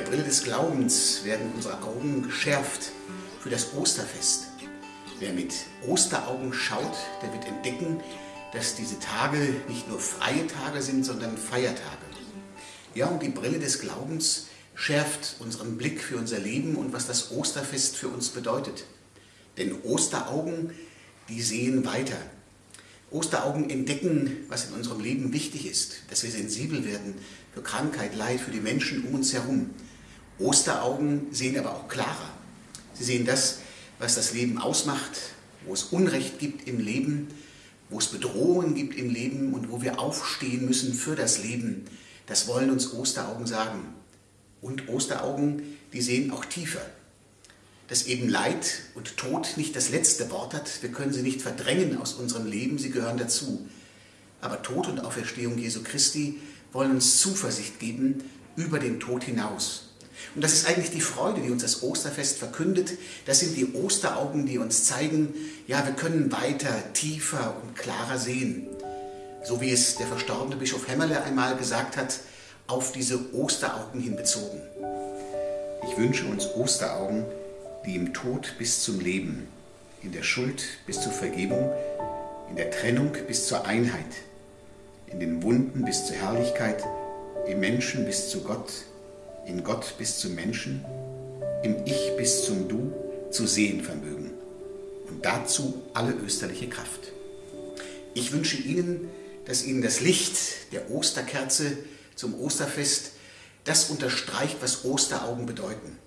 der Brille des Glaubens werden unsere Augen geschärft für das Osterfest. Wer mit Osteraugen schaut, der wird entdecken, dass diese Tage nicht nur freie Tage sind, sondern Feiertage. Ja, und die Brille des Glaubens schärft unseren Blick für unser Leben und was das Osterfest für uns bedeutet. Denn Osteraugen, die sehen weiter. Osteraugen entdecken, was in unserem Leben wichtig ist, dass wir sensibel werden für Krankheit, Leid, für die Menschen um uns herum. Osteraugen sehen aber auch klarer. Sie sehen das, was das Leben ausmacht, wo es Unrecht gibt im Leben, wo es Bedrohungen gibt im Leben und wo wir aufstehen müssen für das Leben. Das wollen uns Osteraugen sagen. Und Osteraugen, die sehen auch tiefer. Dass eben Leid und Tod nicht das letzte Wort hat. Wir können sie nicht verdrängen aus unserem Leben, sie gehören dazu. Aber Tod und Auferstehung Jesu Christi wollen uns Zuversicht geben über den Tod hinaus. Und das ist eigentlich die Freude, die uns das Osterfest verkündet. Das sind die Osteraugen, die uns zeigen, ja, wir können weiter, tiefer und klarer sehen. So wie es der verstorbene Bischof Hämmerle einmal gesagt hat, auf diese Osteraugen hinbezogen. Ich wünsche uns Osteraugen, die im Tod bis zum Leben, in der Schuld bis zur Vergebung, in der Trennung bis zur Einheit, in den Wunden bis zur Herrlichkeit, im Menschen bis zu Gott, in Gott bis zum Menschen, im Ich bis zum Du zu sehen vermögen. Und dazu alle österliche Kraft. Ich wünsche Ihnen, dass Ihnen das Licht der Osterkerze zum Osterfest das unterstreicht, was Osteraugen bedeuten.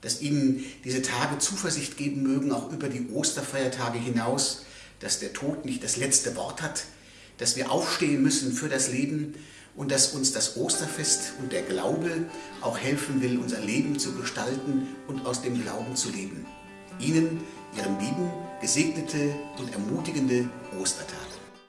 Dass Ihnen diese Tage Zuversicht geben mögen, auch über die Osterfeiertage hinaus, dass der Tod nicht das letzte Wort hat, dass wir aufstehen müssen für das Leben und dass uns das Osterfest und der Glaube auch helfen will, unser Leben zu gestalten und aus dem Glauben zu leben. Ihnen, Ihren Lieben, gesegnete und ermutigende Ostertage.